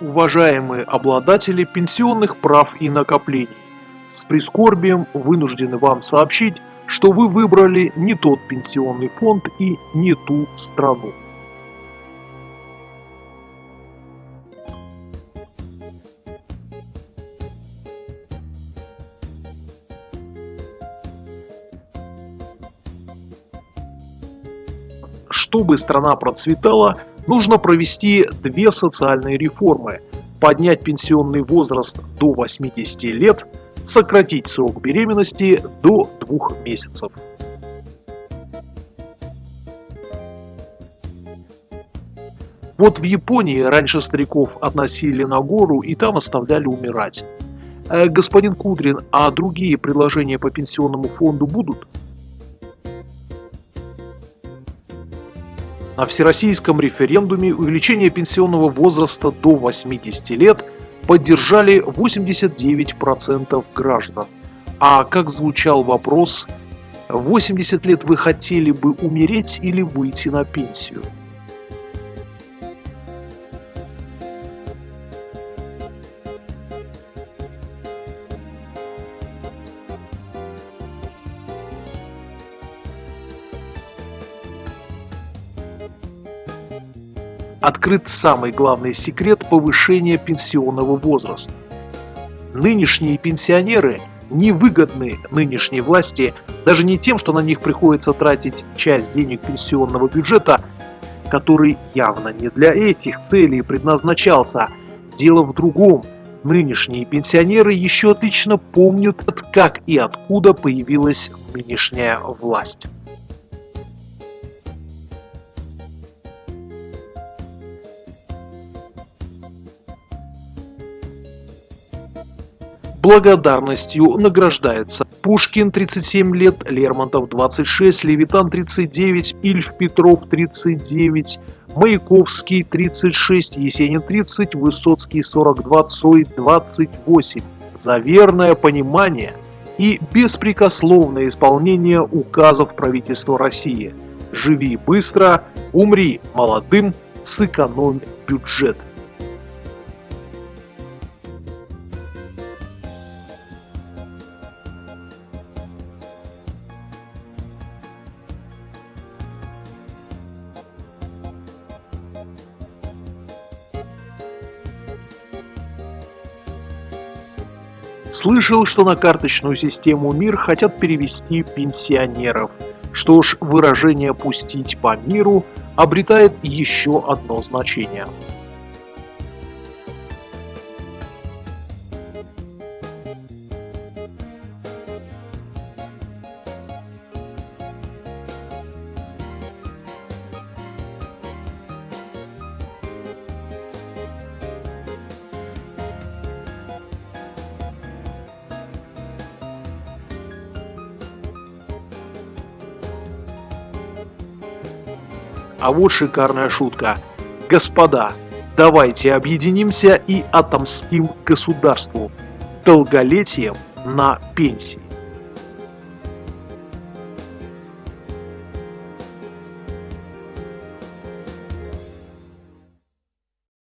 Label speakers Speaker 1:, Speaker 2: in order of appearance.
Speaker 1: Уважаемые обладатели пенсионных прав и накоплений, с прискорбием вынуждены вам сообщить, что вы выбрали не тот пенсионный фонд и не ту страну. Чтобы страна процветала, нужно провести две социальные реформы. Поднять пенсионный возраст до 80 лет, сократить срок беременности до двух месяцев. Вот в Японии раньше стариков относили на гору и там оставляли умирать. Э, господин Кудрин, а другие предложения по пенсионному фонду будут? На всероссийском референдуме увеличение пенсионного возраста до 80 лет поддержали 89% граждан. А как звучал вопрос, 80 лет вы хотели бы умереть или выйти на пенсию? Открыт самый главный секрет повышения пенсионного возраста. Нынешние пенсионеры невыгодны нынешней власти даже не тем, что на них приходится тратить часть денег пенсионного бюджета, который явно не для этих целей предназначался. Дело в другом. Нынешние пенсионеры еще отлично помнят, как и откуда появилась нынешняя власть. Благодарностью награждается Пушкин 37 лет, Лермонтов 26, Левитан 39, Ильф Петров 39, Маяковский 36, Есенин 30, Высоцкий 42, Цой 28. За верное понимание и беспрекословное исполнение указов правительства России. Живи быстро, умри молодым, сэкономь бюджет. Слышал, что на карточную систему МИР хотят перевести пенсионеров. Что ж, выражение «пустить по миру» обретает еще одно значение – А вот шикарная шутка. Господа, давайте объединимся и отомстим государству долголетием на пенсии.